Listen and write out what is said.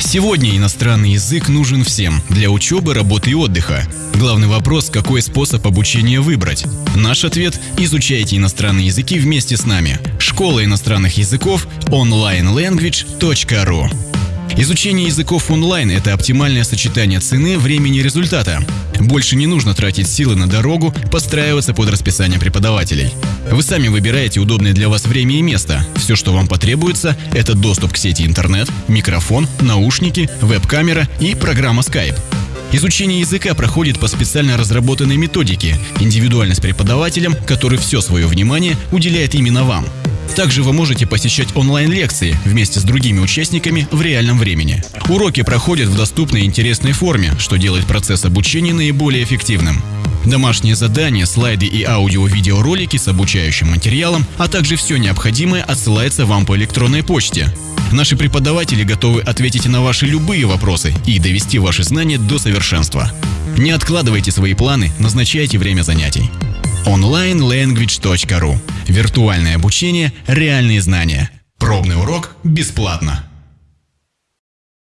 Сегодня иностранный язык нужен всем для учебы, работы и отдыха. Главный вопрос, какой способ обучения выбрать. Наш ответ – изучайте иностранные языки вместе с нами. Школа иностранных языков onlinelanguage.ru Изучение языков онлайн – это оптимальное сочетание цены, времени и результата. Больше не нужно тратить силы на дорогу, подстраиваться под расписание преподавателей. Вы сами выбираете удобное для вас время и место. Все, что вам потребуется – это доступ к сети интернет, микрофон, наушники, веб-камера и программа Skype. Изучение языка проходит по специально разработанной методике, индивидуально с преподавателем, который все свое внимание уделяет именно вам – также вы можете посещать онлайн-лекции вместе с другими участниками в реальном времени. Уроки проходят в доступной и интересной форме, что делает процесс обучения наиболее эффективным. Домашние задания, слайды и аудио-видеоролики с обучающим материалом, а также все необходимое отсылается вам по электронной почте. Наши преподаватели готовы ответить на ваши любые вопросы и довести ваши знания до совершенства. Не откладывайте свои планы, назначайте время занятий onlinelanguage.ru. Виртуальное обучение, реальные знания. Пробный урок бесплатно.